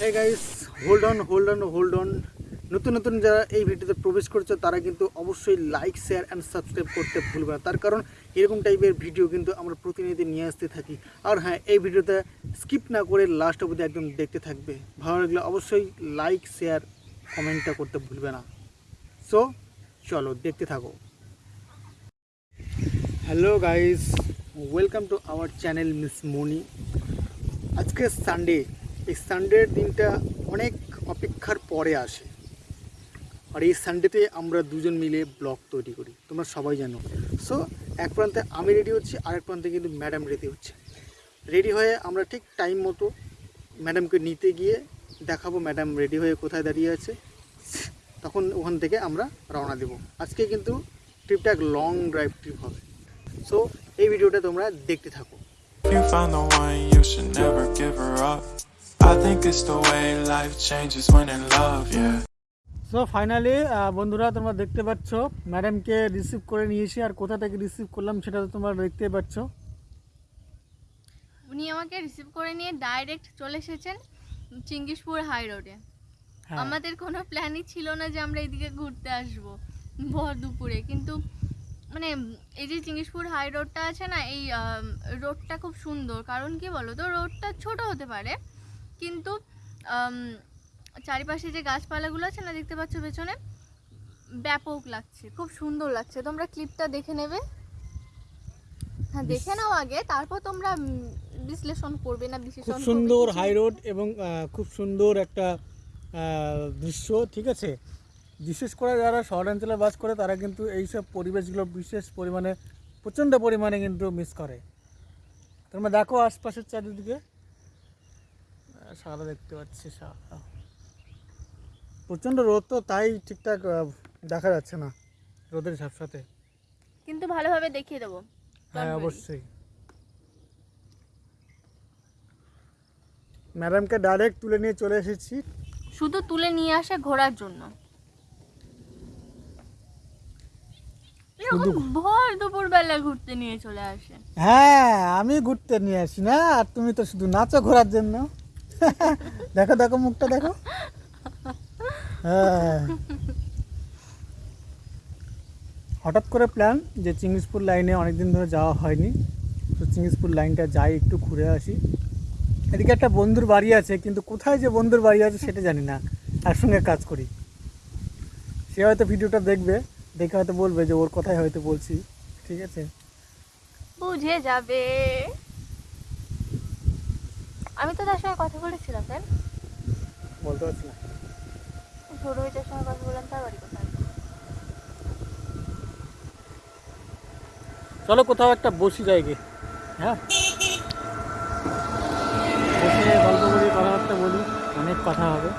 Hey guys hold on hold on hold on নতুন নতুন যারা এই ভিডিওতে প্রবেশ করছে, তারা কিন্তু অবশ্যই লাইক শেয়ার অ্যান্ড সাবস্ক্রাইব করতে ভুলবে না। তার কারণ এরকম টাইপের ভিডিও কিন্তু আমরা প্রতিনিধি নিয়ে আসতে থাকি। আর হ্যাঁ এই ভিডিওতে স্কিপ না করে লাস্ট অবধি একদম দেখতে থাকবে। ভালো লাগলে অবশ্যই লাইক শেয়ার কমেন্টটা করতে ভুলবে না। সো চলো দেখতে থাকো। Hello guys welcome to our channel miss Moni আজকে সানডে এই সানডের দিনটা অনেক অপেক্ষার পরে আসে। আর এই সানডেতে আমরা দুজন মিলে ব্লগ তৈরি করি। তোমরা সবাই জানো। সো এক প্রান্তে আমি রেডি হচ্ছি আর এক প্রান্তে কিন্তু ম্যাডাম রেডি হচ্ছে। রেডি হয়ে আমরা ঠিক টাইম মতো ম্যাডামকে নিতে গিয়ে দেখাবো ম্যাডাম রেডি হয়ে কোথায় দাঁড়িয়ে আছে। তখন ওখান থেকে আমরা রওনা দেব। আজকে কিন্তু ট্রিপটা এক লং ড্রাইভ ট্রিপ হবে। সো এই ভিডিওটা তোমরা দেখতে থাকো। Think it's the way life changes when in love, yeah. So finally বন্ধুরা তোমরা দেখতে পাচ্ছ ম্যাডামকে রিসিভ করে নিয়েছি আর কোথা থেকে রিসিভ করলাম সেটা তো তোমরা দেখতে পাচ্ছ। উনি আমাকে রিসিভ করে নিয়ে ডাইরেক্ট চলে এসেছেন চিঙ্গিসপুর হাই রোডে হ্যাঁ। আমাদের কোনো প্ল্যানই ছিল না যে আমরা এদিকে ঘুরতে আসব ভর দুপুরে কিন্তু মানে এই যে চিঙ্গিসপুর হাই রোডটা আছে না এই রোডটা খুব সুন্দর। কারণ কি বলো তো রোডটা ছোট হতে পারে কিন্তু চারিপাশে যে গাছপালাগুলো আছে না দেখতে পাচ্ছ পেছনে ব্যাপক লাগছে খুব সুন্দর লাগছে। তোমরা ক্লিপটা দেখে নেবে। হ্যাঁ দেখে নাও আগে তারপর তোমরা বিশ্লেষণ করবে না খুব বিশ্লেষণ সুন্দর হাই রোড এবং খুব সুন্দর একটা দৃশ্য ঠিক আছে? বিশেষ করে যারা শহরাঞ্চলে বাস করে তারা কিন্তু এইসব পরিবেশগুলো বিশেষ পরিমাণে প্রচণ্ড পরিমাণে কিন্তু মিস করে। তোমরা দেখো আশপাশের চারিদিকে। সাদা দেখতে পাচ্ছি সাদা। প্রচণ্ড রোদ তো তাই ঠিকঠাক দেখা যাচ্ছে না রোদের সাথে কিন্তু ভালোভাবে দেখিয়ে দেবো। হ্যাঁ অবশ্যই। ম্যাডামকে ডাইরেক্ট তুলে নিয়ে চলে এসেছি। শুধু তুলে নিয়ে আসে ঘোরার জন্য। এরকম ভর দুপুর বেলা ঘুরতে নিয়ে চলে আসে। হ্যাঁ আমি ঘুরতে নিয়ে আসি না আর তুমি তো শুধু নাচো ঘোরার জন্য। দেখো দেখো মুখটা, দেখো। হ্যাঁ। হঠাৎ করে প্ল্যান যে চিংড়িসপুর লাইনে অনেকদিন ধরে যাওয়া হয়নি। তো চিংড়িসপুর লাইনটা যাই, একটু ঘুরে আসি। এদিকে একটা বন্ধুর বাড়ি আছে, কিন্তু কোথায় যে বন্ধুর বাড়ি আছে সেটা জানি না। একসঙ্গে কাজ করি। সে হয়তো ভিডিওটা দেখবে, দেখে হয়তো বলবে যে ওর কথাই হয়তো বলছি। ঠিক আছে? বুঝে যাবে। আমি তো তার সঙ্গে কথা বলেছিলাম তাই বলতে পারছি না। ছোট হইটার সঙ্গে কথা বললাম তার বাড়ি কোথায়? চলো কোথাও একটা বসি জায়গে হ্যাঁ? বসে গল্প করি কথাবার্তা বলি অনেক কথা হবে।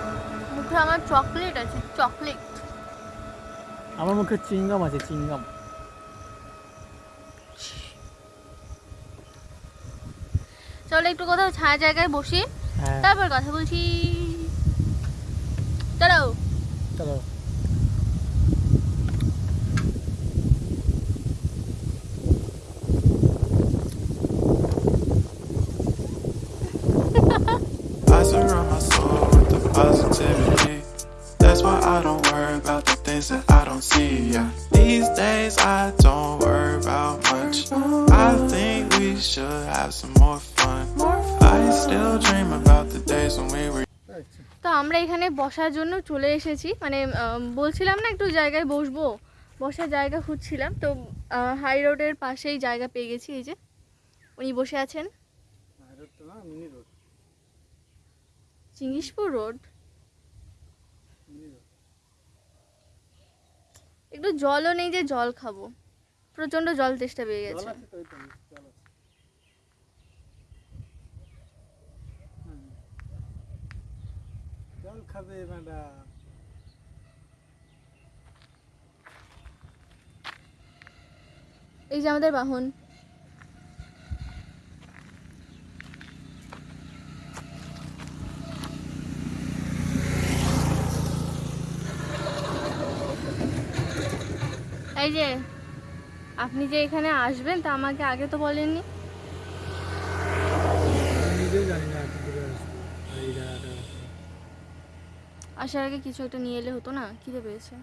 মুখে আমার চকলেট আছে চকলেট। আমার মুখে চিংগাম আছে চিংগাম। চলো একটু কোথাও ছায়া জায়গায় বসি। হ্যাঁ। তারপর কথা বলছি। চলো। চলো। আমরা এখানে বসার জন্য চলে এসেছি। মানে বলছিলাম না একটু জায়গায় বসবো বসার জায়গা খুঁজছিলাম। তো হাই রোডের পাশেই জায়গা পেয়ে গেছি এই যে। উনি বসে আছেন। চিঙ্গিসপুর রোড? একটু জলও নেই যে জল খাব। প্রচণ্ড জল তেষ্টা পেয়ে গেছে। জল খাবে ম্যাডাম। এই যে আমাদের বাহন। এই যে, আপনি যে এখানে আসবেন তা আমাকে আগে তো বলেননি নিজেও জানি না কি করে আসব এই জায়গাটা আসার আগে কিছু একটা নিয়ে এলে হতো না? খিদে পেয়েছে।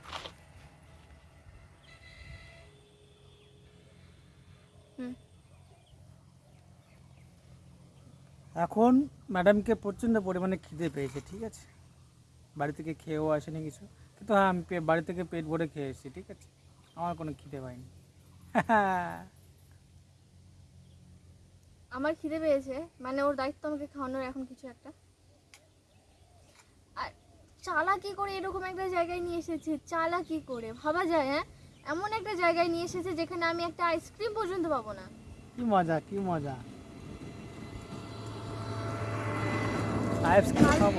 এখন ম্যাডামকে প্রচণ্ড পরিমাণে খিদে পেয়েছে ঠিক আছে? বাড়ি থেকে খেয়েও আসেনি কিছু। কিন্তু হ্যাঁ আমি বাড়ি থেকে পেট ভরে খেয়ে এসেছি ঠিক আছে? আমার কোনো খিদে পাইনি। আমার খিদে পেয়েছে। মানে ওর দায়িত্ব আমাকে খাওয়ানোর এখন কিছু একটা। চালাকি করে এরকম একটা জায়গায় নিয়ে এসেছে চালাকি করে। ভাবা যায় হ্যাঁ? এমন একটা জায়গায় নিয়ে এসেছে যেখানে আমি একটা আইসক্রিম পর্যন্ত পাবো না। কি মজা কি মজা। আইসক্রিম খাব।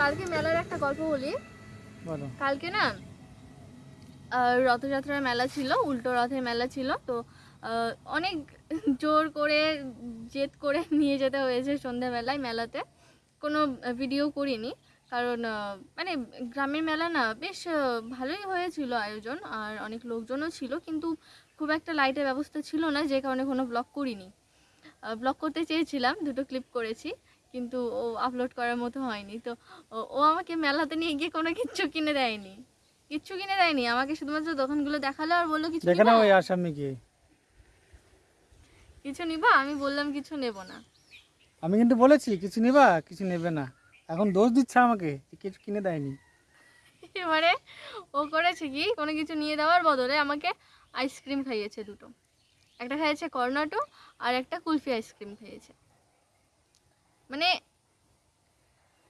কালকে মেলার একটা গল্প বলি। বলো। কালকে না রথযাত্রার মেলা ছিল উল্টো রথের মেলা ছিল তো অনেক জোর করে জেদ করে নিয়ে যেতে হয়েছে সন্ধ্যাবেলায় মেলাতে। কোনো ভিডিও করিনি। কারণ মানে গ্রামের মেলা না বেশ ভালোই হয়েছিল আয়োজন আর অনেক লোকজনও ছিল কিন্তু খুব একটা লাইটের ব্যবস্থা ছিল না যে কারণে কোনো ব্লগ করিনি। ব্লগ করতে চেয়েছিলাম দুটো ক্লিপ করেছি কিন্তু ও আপলোড করার মতো হয়নি। তো ও- আমাকে মেলাতে নিয়ে গিয়ে কোনো কিচ্ছু কিনে দেয়নি। কিচ্ছু কিনে দেয়নি আমাকে শুধুমাত্র দোকানগুলো দেখাল আর বলল কিছু দেখে না কিছু নিবা? আমি বললাম কিছু নেব না। আমি কিন্তু বলেছি কিছু নিবা কিছু নেবে না। এখন দোষ দিচ্ছে আমাকে কিছু কিনে দেয়নি। এবারে ও করেছে কি কোনো কিছু নিয়ে দেওয়ার বদলে আমাকে আইসক্রিম খাইয়েছে দুটো। একটা খাইয়েছে কর্নাটো আর একটা কুলফি আইসক্রিম খাইয়েছে। মানে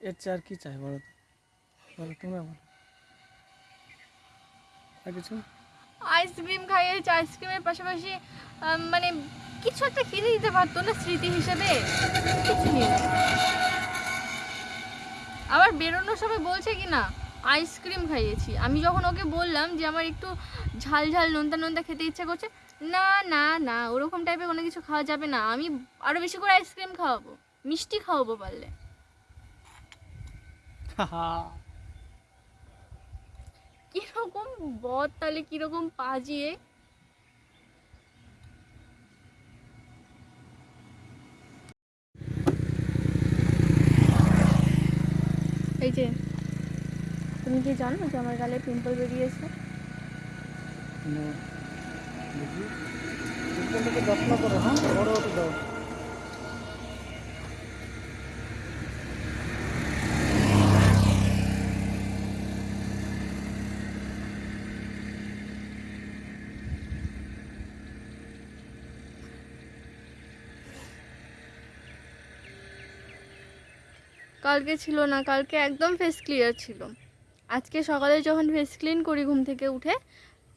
এর আর কি চাই বলো বলো তোমরা বলো। আর কিছু? আইসক্রিম খাইয়েছে আইসক্রিমের পাশাপাশি মানে কিছু একটা কিনে দিতে পারতো না স্মৃতি হিসেবে। কিছু নিয়ে সময় বলছে কি না আইসক্রিম খাইয়েছি। আমি যখন ওকে বললাম যে আমার একটু ঝাল ঝাল নোনতা নোনতা খেতে ইচ্ছা করছে না না না ওরকম টাইপের কোনো কিছু খাওয়া যাবে না আমি আরও বেশি করে আইসক্রিম খাওয়াবো মিষ্টি খাওয়াবো পারলে। কীরকম বদ তাহলে কীরকম পাজিয়ে এই যে, তুমি কি জানো যে আমার গালে পিম্পল বেরিয়েছে? নো। দেখি। পিম্পলটাকে যত্ন করো হ্যাঁ? বড় হতে দাও। কালকে ছিল না কালকে একদম ফেস ক্লিয়ার ছিল। আজকে সকালে যখন ফেস ক্লিন করি ঘুম থেকে উঠে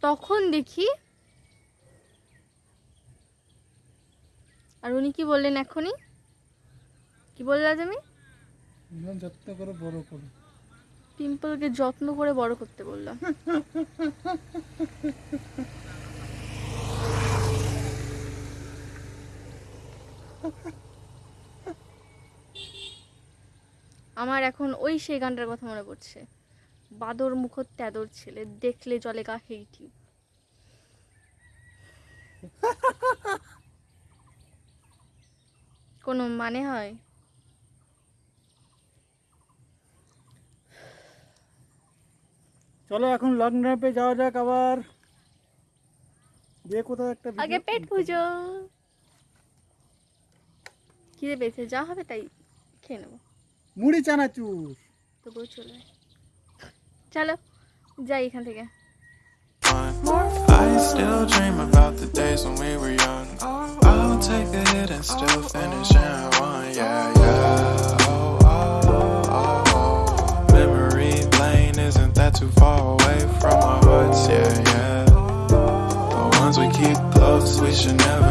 তখন দেখি আর উনি কি বললেন এখনই? কি বললা তুমি একদম যত্ন করো বড় করো। পিম্পলকে যত্ন করে বড় করতে বললাম আমার এখন ওই সেই গানটার কথা মনে পড়ছে। বাদর মুখ তেদর ছেলে দেখলে জলে গা হেইটি কোনো মানে হয়? চলো এখন লং ড্রাইভে যাওয়া যাক আবার। দিয়ে কোথাও একটা আগে পেট পুজো। খিদে পেয়েছে যা হবে তাই খেয়ে নেব। মুড়ি চানাচুর তবুও চলে চলো যাই এখান থেকে I still dream about the days when we were young. I'll take a hit and still finish in one. Yeah, yeah. Oh, oh, oh, oh. Memory lane isn't that too far away from our hearts? Yeah, yeah. The ones we keep close, we should never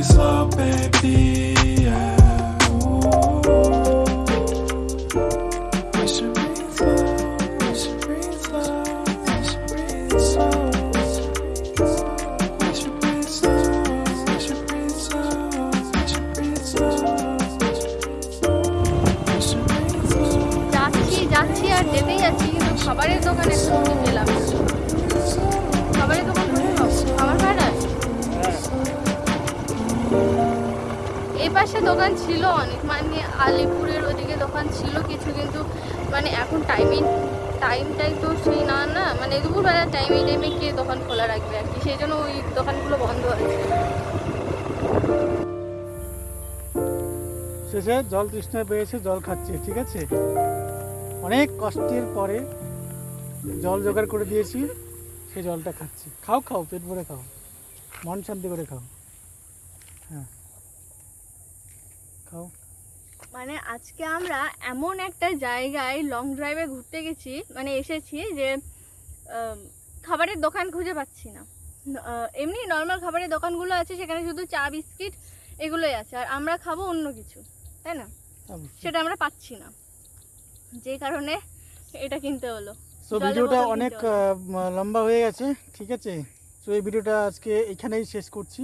Breathe slow, baby. Yeah. Ooh. We should breathe slow. We should breathe slow. We should breathe slow. We should breathe slow. We should breathe slow. We should breathe slow. যাচ্ছি যাচ্ছি আর যেতেই যাচ্ছি কিন্তু খাবারের দোকানে পেলাম পাশে দোকান ছিল অনেক মানে আলিপুরের ওদিকে দোকান ছিল কিছু, কিন্তু মানে এখন টাইমিং টাইমটাই তো সেই না না? মানে দুপুরবেলা টাইমে টাইমে কে দোকান খোলা রাখবে আর কি? সেই জন্য ওই দোকানগুলো বন্ধ আছে। শেষে জল তৃষ্ণা পেয়েছে, জল খাচ্ছে, ঠিক আছে? অনেক কষ্টের পরে জল জোগাড় করে দিয়েছি সেই জলটা খাচ্ছি। খাও খাও, পেট ভরে খাও। মন শান্তি করে খাও। হ্যাঁ। খাও মানে আজকে আমরা এমন একটা জায়গায় লং ড্রাইভে ঘুরতে গেছি মানে এসেছি যে খাবারের দোকান খুঁজে পাচ্ছি না। এমনি নর্মাল খাবারের দোকানগুলো আছে সেখানে শুধু চা বিস্কিট এগুলোই আছে আর আমরা খাব অন্য কিছু তাই না? সেটা আমরা পাচ্ছি না। যে কারণে এটা কিনতে হলো। সো ভিডিওটা অনেক লম্বা হয়ে গেছে ঠিক আছে? সো এই ভিডিওটা আজকে এখানেই শেষ করছি।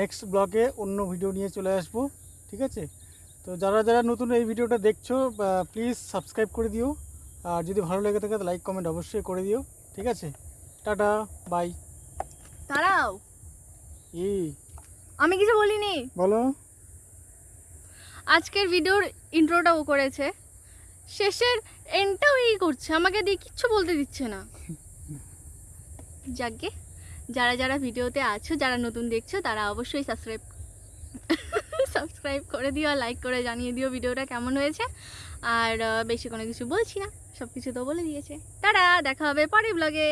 নেক্সট ব্লগে অন্য ভিডিও নিয়ে চলে আসব। ঠিক আছে? তো যারা যারা নতুন এই ভিডিওটা দেখছ প্লিজ সাবস্ক্রাইব করে দিও। আর যদি ভালো লেগে থাকে লাইক কমেন্ট অবশ্যই করে দিও। ঠিক আছে? টাটা বাই দাঁড়াও। ই আমি কিছু বলিনি। বলো। আজকের ভিডিওর ইন্ট্রোটা ও করেছে। শেষের এন্ডটাও এই করছে। আমাকে দিয়ে কিচ্ছু বলতে দিচ্ছে না। যাকে যারা যারা ভিডিওতে আছো যারা নতুন দেখছ তারা অবশ্যই সাবস্ক্রাইব সাবস্ক্রাইব করে দিও লাইক করে জানিয়ে দিও ভিডিওটা কেমন হয়েছে। আর বেশি কোনো কিছু বলছি না সব কিছু তো বলে দিয়েছে। তারা দেখা হবে পরের ব্লগে